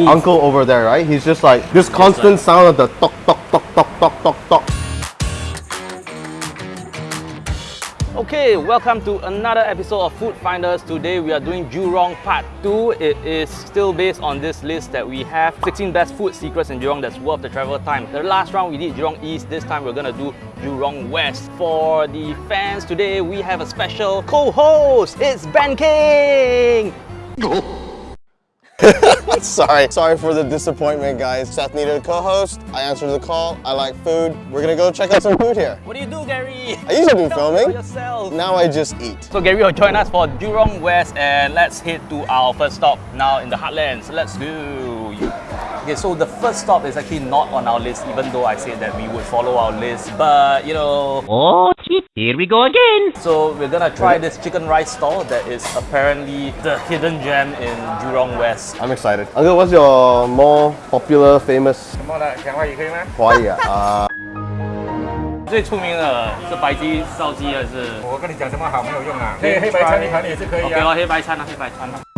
Wolf. uncle over there, right? He's just like this constant like- sound of the tok tok tok tok tok tok tok. Okay, welcome to another episode of Food Finders. Today we are doing Jurong Part 2. It is still based on this list that we have 16 best food secrets in Jurong that's worth the travel time. The last round we did Jurong East, this time we're gonna do Jurong West. For the fans today, we have a special co-host. It's Ben King! Sorry, sorry for the disappointment, guys. Seth needed a co-host. I answered the call. I like food. We're gonna go check out some food here. What do you do, Gary? I usually do Tell filming. yourself. Now I just eat. So Gary will join us for Jurong West and let's head to our first stop now in the heartlands. Let's go. Okay, so the first stop is actually not on our list even though I said that we would follow our list. But you know, Oh shit, here we go again. so we're gonna try this chicken rice stall that is apparently the hidden gem in Jurong West. I'm excited. Uncle, what's your more popular, famous 什么的讲话也可以吗？华语啊？最出名的是白鸡、烧鸡还是我跟你讲什么好没有用啊，黑黑白餐一盘也是可以 OK 啊。咯，黑白餐啊，黑白餐啊。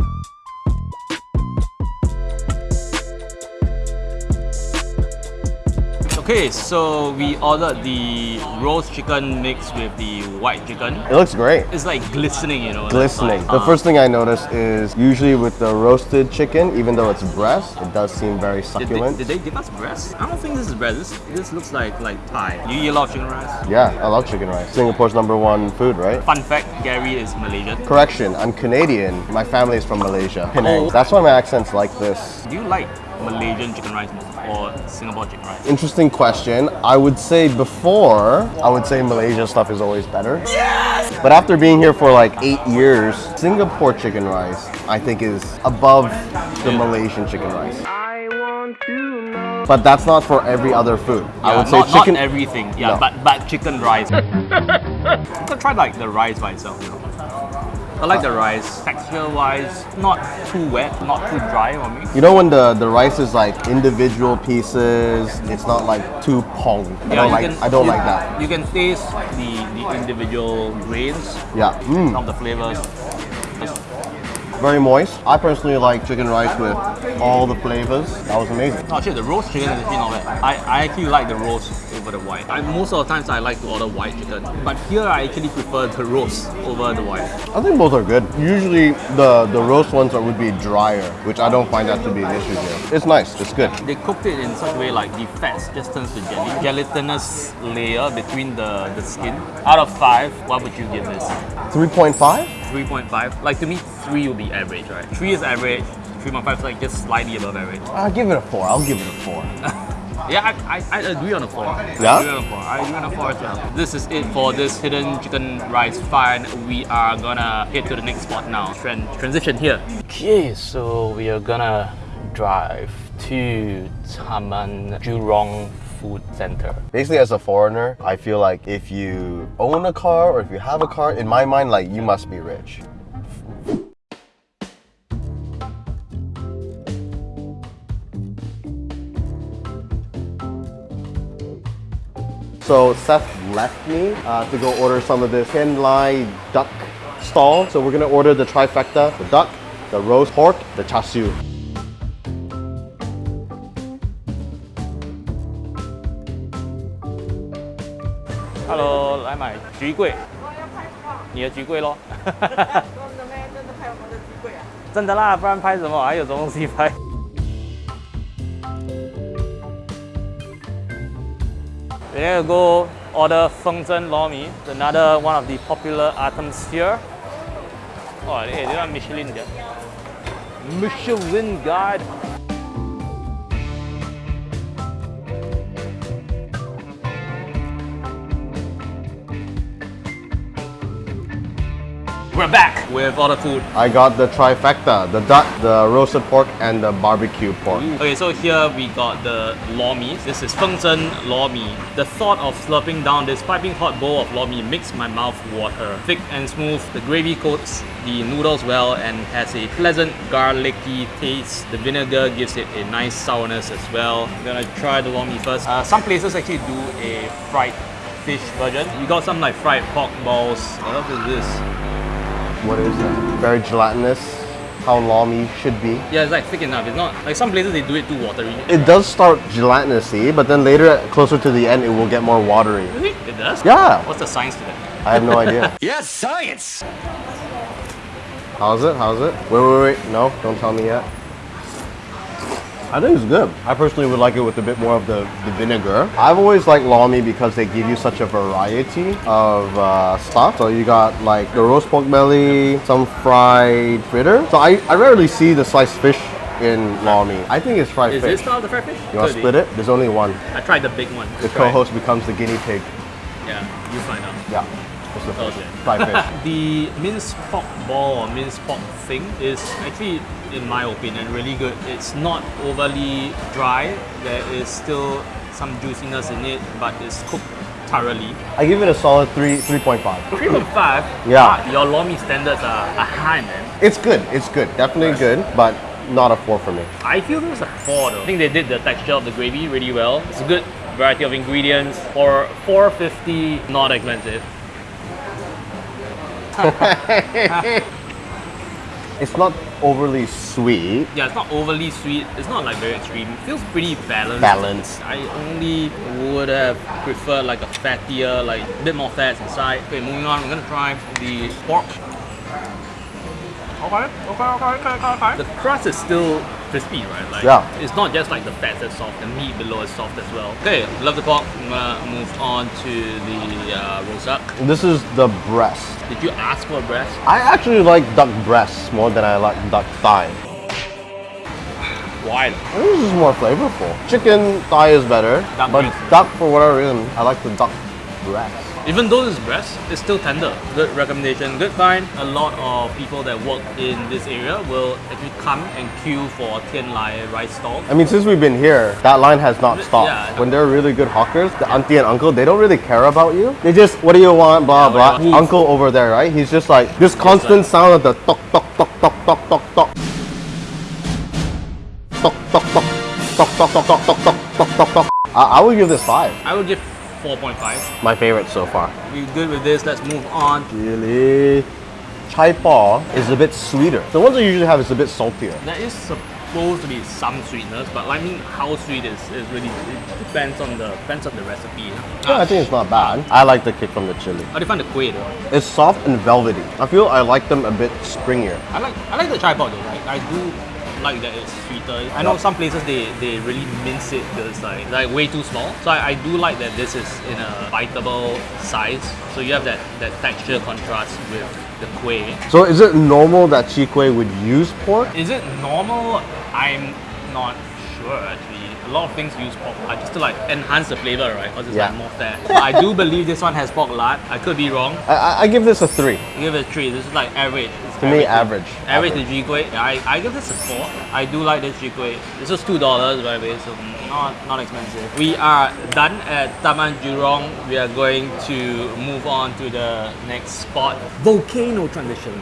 Okay, so we ordered the roast chicken mixed with the white chicken. It looks great. It's like glistening, you know. Glistening. like, The uh, first thing I noticed is usually with the roasted chicken, even though it's breast, it does seem very Did they, succulent. did they give us breast? I don't think this is breast. This, this looks like like Thai. You eat a lot of chicken rice? Yeah, I love chicken rice. Singapore's number one food, right? Fun fact, Gary is Malaysian. Correction, I'm Canadian. My family is from Malaysia. Penang. Oh. That's why my accent's like this. Do you like Malaysian chicken rice more or Singapore chicken rice? Interesting question. I would say before, I would say Malaysia stuff is always better. Yes! But after being here for like eight years, Singapore chicken rice, I think is above the Malaysian chicken rice. I want to but that's not for every other food. I would say not, chicken. not everything. Yeah, No. but but chicken rice. you could try like the rice by itself. You know. I like the rice. Texture-wise, not too wet, not too dry on me. You know when the, the rice is like individual pieces, it's not like too pong. I don't like can- I don't you- like that. You can taste the the individual grains, Yeah. Mm. of the flavors. Very moist. I personally like chicken rice with all the flavors. That was amazing. Oh shit, the roast chicken is actually not bad. I, I actually like the roast over the white. I, most of the times I like to order white chicken, but here I actually prefer the roast over the white. I think both are good. Usually the, the roast ones are, would be drier, which I don't find that to be an issue here. It's nice, it's good. They cooked it in such a way like the fats just turns to jelly. Gelatinous layer between the, the skin. Out of five, what would you give this? 3.5? 3.5? Like to me, three will be average, right? Three is average, 3.5 is like just slightly above average. I'll give it a 4. I'll give it a 4. Yeah, I, I, I agree on a four. Yeah? I agree on a four. I agree on a four as well. This is it for this hidden chicken rice find. We are gonna head to the next spot now. Tran- transition here. Okay, so we are gonna drive to Taman Jurong Food Center. Basically, as a foreigner, I feel like if you own a car or if you have a car, in my mind, like you must be rich. So Seth left me uh, to go order some of this Ken Lai duck stall. So we're gonna order the trifecta, the duck, the roast pork, the char siu. We're gonna go order Feng Zhen lor mee, another one of the popular items here. Oh, hey, they are Michelin guide. Michelin guide. We're back with all the food. I got the trifecta, the duck, the roasted pork, and the barbecue pork. Okay, so here we got the lor mee. This is Feng Zhen lor mee. The thought of slurping down this piping hot bowl of lor mee makes my mouth water. Thick and smooth, the gravy coats the noodles well and has a pleasant garlicky taste. The vinegar gives it a nice sourness as well. I'm gonna try the lor mee first. Uh, some places actually do a fried fish version. You got some like fried pork balls. What else is this? What is that? Very gelatinous. how lor mee should be. Yeah, it's like thick enough. It's not like some places they do it too watery. It does start gelatinousy, but then later, closer to the end, it will get more watery. Really? It does? Yeah, What's the science to that? I have no idea. Yes, science! How's it? How's it? Wait, wait, wait. No, don't tell me yet. I think it's good. I personally would like it with a bit more of the, the vinegar. I've always liked lor mee because they give you such a variety of uh, stuff. So you got like the roast pork belly, some fried fritter. So I, I rarely see the sliced fish in lor mee. I think it's fried Is fish. Is this style the fried fish? you want to split it? There's only one. I tried the big one. The co-host becomes the guinea pig. Yeah, you find out. Yeah. It's the fish. Okay. Fried fish. the minced pork ball or minced pork thing is actually, in my opinion, really good. It's not overly dry. There is still some juiciness in it, but it's cooked thoroughly. I give it a solid three, 3.5. 3.5. Yeah. ah, Your lor mee standards are, are high, man. It's good. It's good. Definitely good, but not a four for me. I feel this is a 4 though. I think they did the texture of the gravy really well. It's a good variety of ingredients. For 450 not expensive. It's not overly sweet. Yeah, it's not overly sweet. It's not like very extreme. It feels pretty balanced. Balanced. I only would have preferred like a fattier, like a bit more fats inside. Okay, moving on. We're gonna try the pork. Okay, okay, okay, okay, okay, okay. The crust is still crispy, right? Like, Yeah. It's not just like the fat that's soft. The meat below is soft as well. Okay, love the pork. I'm gonna move on to the uh, roast duck. This is the breast. Did you ask for a breast? I actually like duck breasts more than I like duck thigh. Why? I think this is more flavorful. Chicken thigh is better, Duck but breast. duck for whatever reason, I like the duck breast. Even though it's breast, it's still tender. Good recommendation, good find. A lot of people that work in this area will actually come and queue for Tian Lai rice stall. I mean, since we've been here, that line has not stopped. Yeah. When they're really good hawkers, the auntie and uncle, they don't really care about you. They just, what do you want, blah, yeah, blah. Uncle over there, right? He's just like, this constant like, sound of the tok, tok, tok, tok, tok, tok, tok. Tok, tok, tok. Tok, tok, tok, tok, tok, tok, tok, tok. I would give this five. I would give 4.5. My favorite so far. We're good with this, let's move on. Really? Chai poh is a bit sweeter. The ones I usually have is a bit saltier. There is supposed to be some sweetness, but I mean how sweet is, is really it depends on the depends on the recipe. Yeah, I think it's not bad. I like the kick from the chili. How do you find the kueh though? It's soft and velvety. I feel I like them a bit springier. I like I like the chai poh though. Like I do like that it's sweeter. I know some places they, they really mince it because it's like like way too small. So I, I do like that this is in a biteable size. So you have that, that texture contrast with the kueh. So is it normal that chi kueh would use pork? Is it normal? I'm not sure actually. A lot of things use pork lard just to like enhance the flavor, right? Because it's Yeah. like more fat. But I do believe this one has pork lard. I could be wrong. I, I- I give this a three. Give it a three. This is like average. It's To me, average. Average the G Kueh. I, I give this a four. I do like this G Kueh. This was two dollars by the way, so not not expensive. We are done at Taman Jurong. We are going to move on to the next spot. Volcano Transition.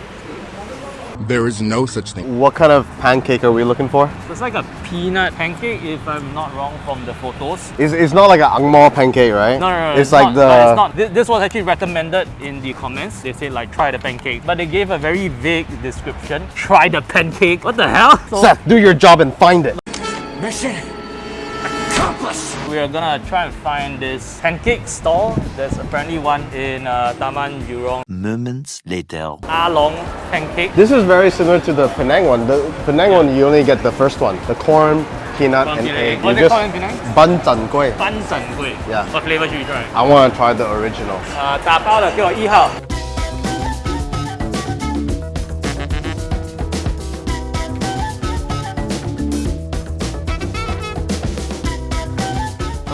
There is no such thing. What kind of pancake are we looking for? It's like a peanut pancake, if I'm not wrong from the photos. It's, it's not like an angmo pancake, right? No, no, no. It's, like not, the. no, it's not. This, this was actually recommended in the comments. They said like try the pancake, but they gave a very vague description. Try the pancake. What the hell? So Seth, do your job and find it. Mission accomplished! we are gonna try and find this pancake stall. There's apparently one in uh, Taman Jurong. Moments later. Along pancake. This is very similar to the Penang one. The Penang one, you only get the first one, the corn, peanut, Corn, and peanut, egg. egg. What You is it called in Penang? Ban zhan kueh. 班整贵. Yeah. What flavor should we try? I want to try the original. 呃，打包的给我一号。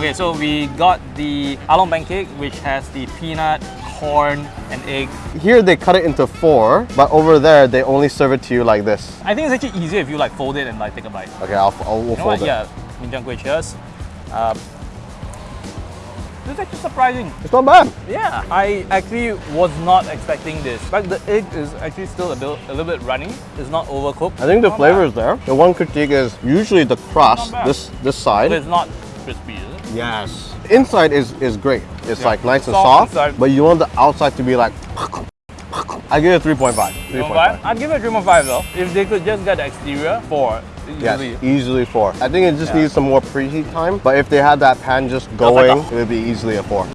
Okay, so we got the along pancake, which has the peanut, corn, and egg. Here they cut it into four, but over there they only serve it to you like this. I think it's actually easier if you like fold it and like take a bite. Okay, I'll, I'll we'll You know fold what? it. Yeah, Minjiang cheers. Um, this is actually surprising. It's not bad. Yeah, I actually was not expecting this. Like the egg is actually still a, bit, a little bit runny. It's not overcooked. I think the Not flavor bad. is there. The one critique is usually the crust, this this side. But it's not crispy, is it? Yes. Inside is, is great. It's Yeah. like nice and Soft but you want the outside to be like. I give it 3.5. 3.5. I'd give it a 3.5 though. If they could just get the exterior, 4. Yes, Easily. easily four. I think it just Yeah. needs some more preheat time. But if they had that pan just going, a- it would be easily a four.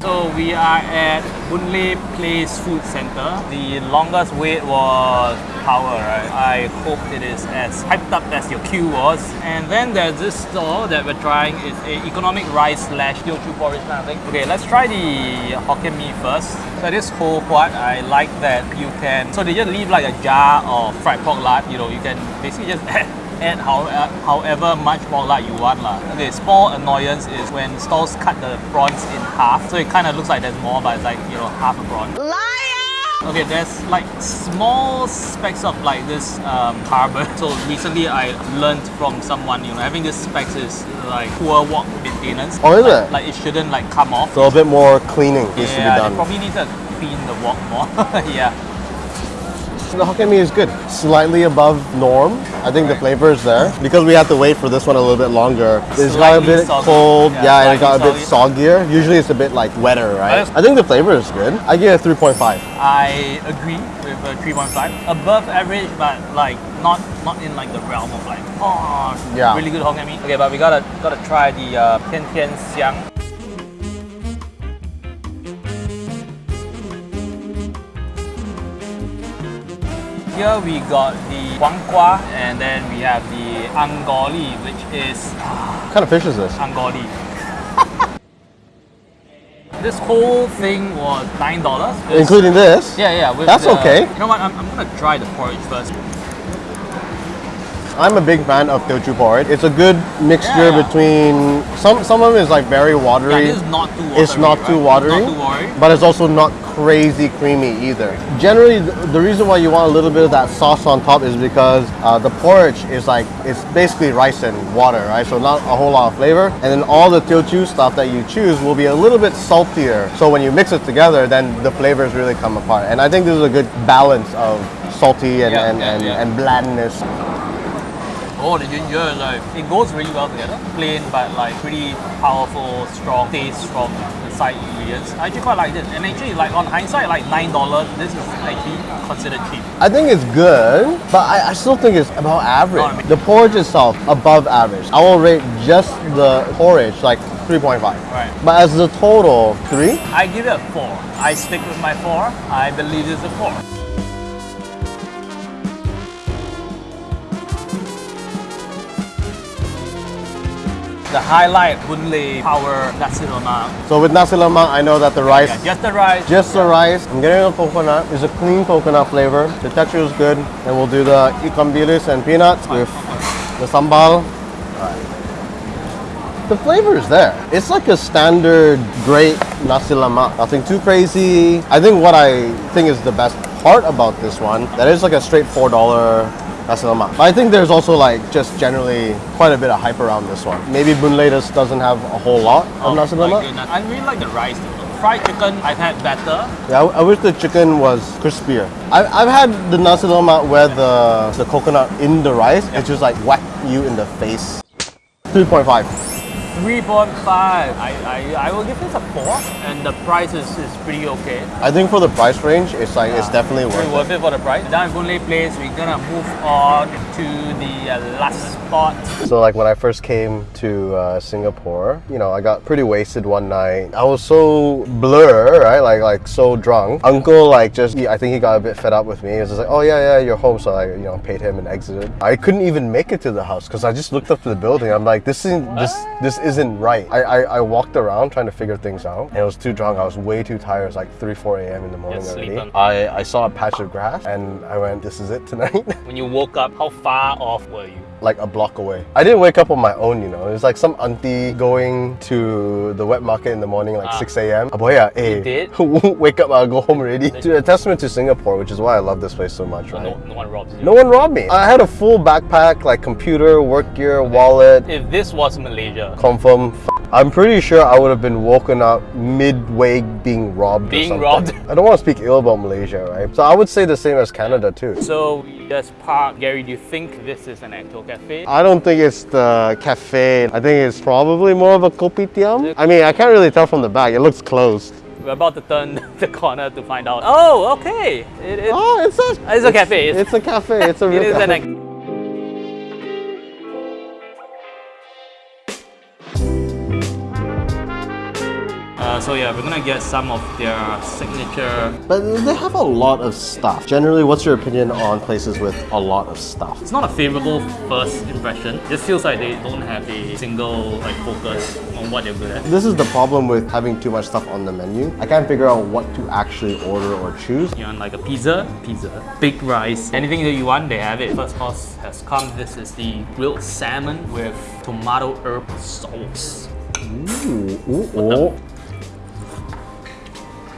So we are at Boon Place Food Center. The longest wait was power, right? I hope it is as hyped up as your queue was. And then there's this store that we're trying. It's a economic rice slash Teochew porridge kind of thing. Okay, let's try the Hokkien Mee first. So this whole what I like that you can. So they just leave like a jar of fried pork lard. You know, you can basically just add add how, uh, however much more lard you want lah. Okay, small annoyance is when stalls cut the prawns in half, so it kind of looks like there's more, but it's like you know half a prawn. Okay, there's like small specks of like this um, carbon. So recently I learned from someone, you know, having this specks is like poor wok maintenance. Oh, is like, it? Like it shouldn't like come off. So a bit more cleaning needs to be done. yeah, done. probably need to clean the wok more. yeah. The Hokkien Mee is good. Slightly above norm. I think the flavor is there. Because we have to wait for this one a little bit longer. It's got a bit soggy. cold. Yeah, Yeah, and it got a bit slightly soggier. Usually it's a bit like wetter, right? I think the flavor is good. I give it a 3.5. I agree with a 3.5. Above average, but like not not in like the realm of like oh Yeah. really good Hokkien Mee. Okay, but we gotta gotta try the uh, Tian Tian Xiang. Here we got the Huang and then we have the Angoli, which is What kind of fish is this? Angoli. this whole thing was nine dollars. Including this? Yeah, yeah. That's the- okay. You know what? I'm, I'm gonna try the porridge first. I'm a big fan of Teochew porridge. It's a good mixture Yeah. between some some of it is like very watery. Yeah, is not too watery. it's not too right? watery, Not too watery. but it's also not crazy creamy either. Generally, the, reason why you want a little bit of that sauce on top is because uh, the porridge is like it's basically rice and water, right? So not a whole lot of flavor, and then all the Teochew stuff that you choose will be a little bit saltier. So when you mix it together, then the flavors really come apart. And I think this is a good balance of salty and Yeah, and, and, and blandness. Oh, the ginger is like it goes really well together. Plain but like pretty powerful, strong taste from the side ingredients. I actually quite like this. And actually, like on hindsight, like nine dollars, this is actually considered cheap. I think it's good, but I, I still think it's about average. No, I mean- the porridge itself, above average. I will rate just the porridge like 3.5. Right. But as the total, 3? I give it a four. I stick with my four. I believe it's a four. The highlight Lay Power Nasi Lemak. So with nasi lemak, I know that the rice, Yeah, just the rice. just the rice. I'm getting a coconut. It's a clean coconut flavor. The texture is good. And we'll do the ikan bilis and peanuts with the sambal. The flavor is there. It's like a standard great nasi lemak. Nothing too crazy. I think what I think is the best part about this one, that is like a straight $4 nasi. But I think there's also like just generally quite a bit of hype around this one. Maybe Boon Lay just doesn't have a whole lot of Oh nasi lemak. Uh, I really like the rice. though. Fried chicken, I've had better. Yeah, I, I wish the chicken was crispier. I, I've had the nasi lemak where the, the coconut in the rice, it just like whack you in the face. 3.5. 3.5. I, I, I will give this a 4. And the price is, is pretty okay. I think for the price range, it's like it's definitely worth worth it. it for the price. Down Boon Place, we're gonna move on to the uh, last spot. So like when I first came to uh, Singapore, you know, I got pretty wasted one night. I was so blur, right? Like like so drunk. Uncle like just he, I think he got a bit fed up with me. He was just like, oh yeah yeah, you're home. So I you know paid him and exited. I couldn't even make it to the house because I just looked up to the building. I'm like, this isn't this this isn't right. I, I I walked around trying to figure things out. And I was too drunk. I was way too tired. It was like 3 4 a.m. in the morning already. I I saw a patch of grass and I went, this is it tonight. When you woke up, how far off were you? Like a block away. I didn't wake up on my own, you know. It was like some auntie going to the wet market in the morning, like Ah. 6 a.m. Ah, boy, yeah, hey, did? wake up, I'll go home already. To a testament to Singapore, which is why I love this place so much, right? no, no one robs you. No one robbed me. I had a full backpack, like computer, work gear, wallet. If this was Malaysia, Confirm. I'm pretty sure I would have been woken up midway being robbed. or Being something. robbed? I don't want to speak ill about Malaysia, right? So I would say the same as Canada too. so Melages Park. Gary, do you think this is an actual cafe? I don't think it's the cafe. I think it's probably more of a kopitiam. I mean, I can't really tell from the back. It looks closed. We're about to turn the corner to find out. Oh, okay. It, it, Oh, it's a. It's a cafe. It's, a cafe. It's a real it is an cafe. Uh, so yeah, we're gonna get some of their signature. But they have a lot of stuff. Generally, what's your opinion on places with a lot of stuff? It's not a favorable first impression. It just feels like they don't have a single like focus on what they're good at. This is the problem with having too much stuff on the menu. I can't figure out what to actually order or choose. You want like a pizza? Pizza. Big rice. Anything that you want, they have it. First course has come. This is the grilled salmon with tomato herb sauce. Ooh, ooh, ooh.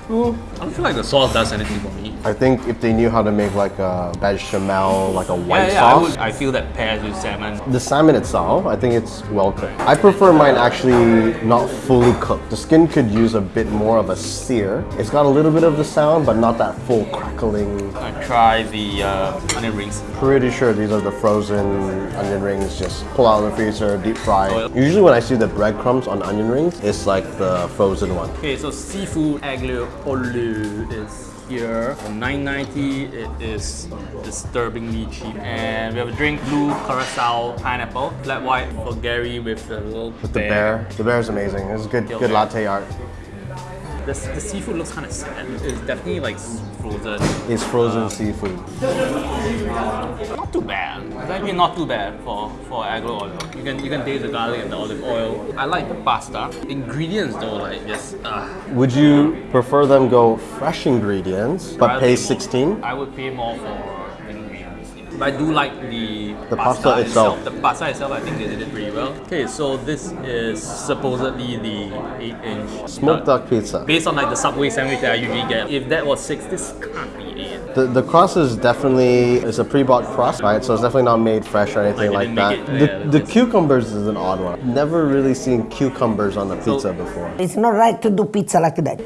I don't feel like the sauce does anything for me. I think if they knew how to make like a bechamel, like a white yeah, yeah, I, sauce, would, I feel that pairs with salmon. The salmon itself, I think it's well cooked. I prefer mine actually not fully cooked. The skin could use a bit more of a sear. It's got a little bit of the sound, but not that full crackling. I try the uh, onion rings. Pretty sure these are the frozen onion rings, just pull out of the freezer, deep fry. Usually when I see the breadcrumbs on onion rings, it's like the frozen one. Okay, so seafood aglio olio is here. For 9.90, it is disturbingly cheap. And we have a drink, blue curacao pineapple, flat white for Gary with the little With the bear. The bear is amazing. It's good, good bear. latte art. The, the seafood looks kind of sad. It's definitely like frozen. It's frozen seafood. Not too bad. It's actually not too bad for for aglio olio. You can you can taste the garlic and the olive oil. I like the pasta. Ingredients though, like just uh, Would you prefer them go fresh ingredients, but rather pay more. 16? I would pay more for. But I do like the, The pasta itself. The pasta itself, I think they did it pretty well. Okay, so this is supposedly the 8-inch Smoked duck pizza. Based on like the Subway sandwich that I usually get, if that was six, this can't be eight. The, the crust is definitely it's a pre-bought crust, right? So it's definitely not made fresh or anything Like, like, that. it- the, yeah, the cucumbers is an odd one. Never really seen cucumbers on a pizza before. It's not right to do pizza like that.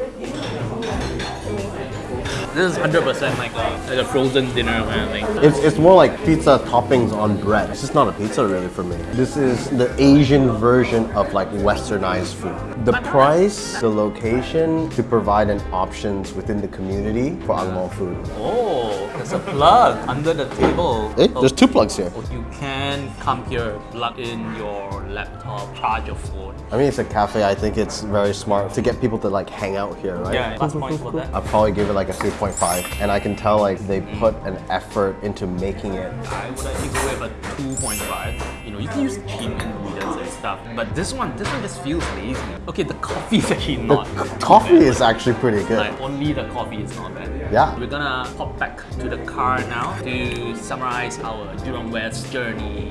This is 100% like a, like a frozen dinner kind of thing. It's, it's more like pizza toppings on bread. It's just not a pizza really for me. This is the Asian version of like westernized food. The price, the location to provide an options within the community for Ang Mo food. Oh, there's a plug under the table. Eh, Oh, there's two plugs here. You can come here, plug in your laptop, charge your phone. I mean, it's a cafe. I think it's very smart to get people to like hang out here, right? Yeah, plus points for that. I'll probably give it like a 3.5. And I can tell like they put an effort into making it. I would actually go with a 2.5. You know, you can use cheap ingredients and stuff, but this one, this one just feels lazy. Okay, the coffee is actually The not. coffee bad. is actually pretty good. Like only the coffee is not bad. Yeah. We're gonna hop back to the car now to summarize our Jurong West journey.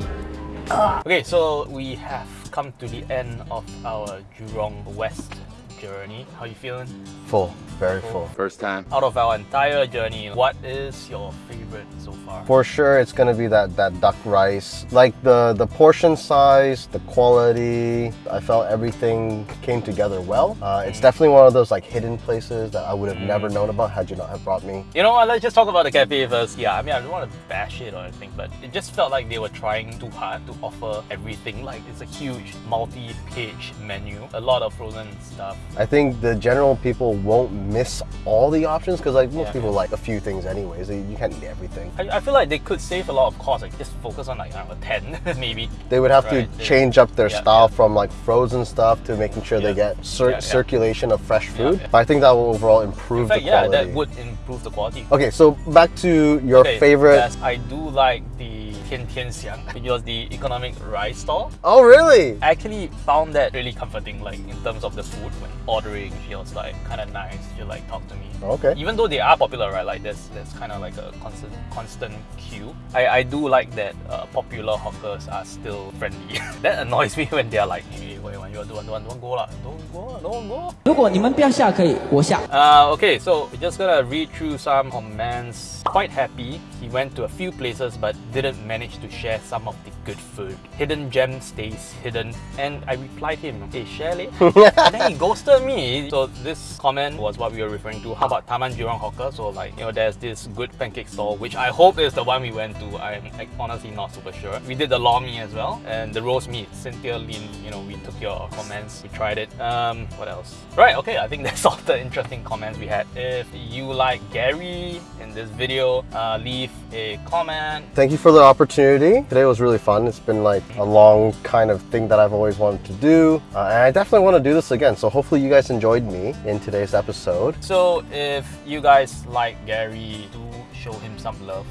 Okay, so we have come to the end of our Jurong West journey. How you feeling? Full, very full. First time. Out of our entire journey, what is your favorite so far? For sure, it's gonna be that that duck rice. Like the the portion size, the quality. I felt everything came together well. Uh, it's definitely one of those like hidden places that I would have never known about had you not have brought me. You know what? Let's just talk about the cafe first. Yeah, I mean, I don't want to bash it or anything, but it just felt like they were trying too hard to offer everything. Like, it's a huge multi page menu, a lot of frozen stuff. I think the general people won't miss all the options because like most Yeah. people like a few things anyways. You can't eat everything. I, I feel like they could save a lot of cost, like just focus on like, I don't know, 10 maybe. They would have Right, to they- change up their yeah, style yeah. from like frozen stuff to making sure they get cir- circulation of fresh food. But I think that will overall improve fact, the quality. yeah, that would improve the quality. Okay, so back to your Okay, favorite. yes, I do like the Tian Tian Xiang, which was the economic rice stall. Oh, really? I actually found that really comforting, like in terms of the food when ordering. She was like kind of nice. She like talk to me. Okay. Even though they are popular, right? Like there's there's kind of like a constant constant queue. I, I do like that uh, popular hawkers are still friendly. that annoys me when they're like, hey, wait, you want don't want don't want go lah, don't go, lah, don't go. 如果你们不要下，可以我下。 Uh, okay, so we're just gonna read through some comments. Quite happy. He went to a few places but didn't manage to share some of the good food. Hidden gem stays hidden. And I replied him, hey, share leh. and then he ghosted me. So this comment was what we were referring to. How about Taman Jurong Hawker? So like, you know, there's this good pancake stall, which I hope is the one we went to. I'm like, honestly not super sure. We did the lor mee as well and the roast meat. Cynthia Lin, you know, we took your comments, we tried it. Um, what else? Right, okay, I think that's all the interesting comments we had. If you like Gary in this video, uh, leave a comment. Thank you for the opportunity. Today was really fun. It's been like a long kind of thing that I've always wanted to do. Uh, and I definitely want to do this again. So hopefully you guys enjoyed me in today's episode. So if you guys like Gary, do show him some love.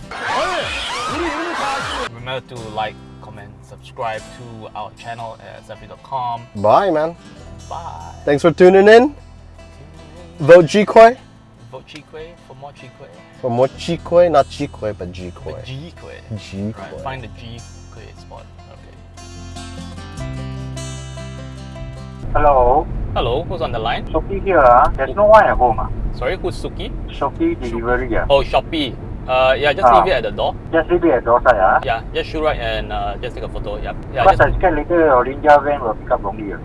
Remember to like, comment, subscribe to our channel at sethlui.com. Bye, man. Bye. Thanks for tuning in. Vote G-Koi Chikwe for more Chikwe. for more G-Koi, not G-Koi, but G-Koi. G-Kwe. Right, find the G-Kwe spot. Okay. Hello, Hello, who's on the line? Sophie here. ah. There's no one at home. ah. Sorry, who's Suki? Sophie delivery. ah. Oh, Shopee. Uh, yeah, just Ah. leave it at the door. Just leave it at door side. ah. Yeah, just shoot right and uh, just take a photo. Yep. Yeah, Because just I scared later your ninja van will pick up wrongly. ah.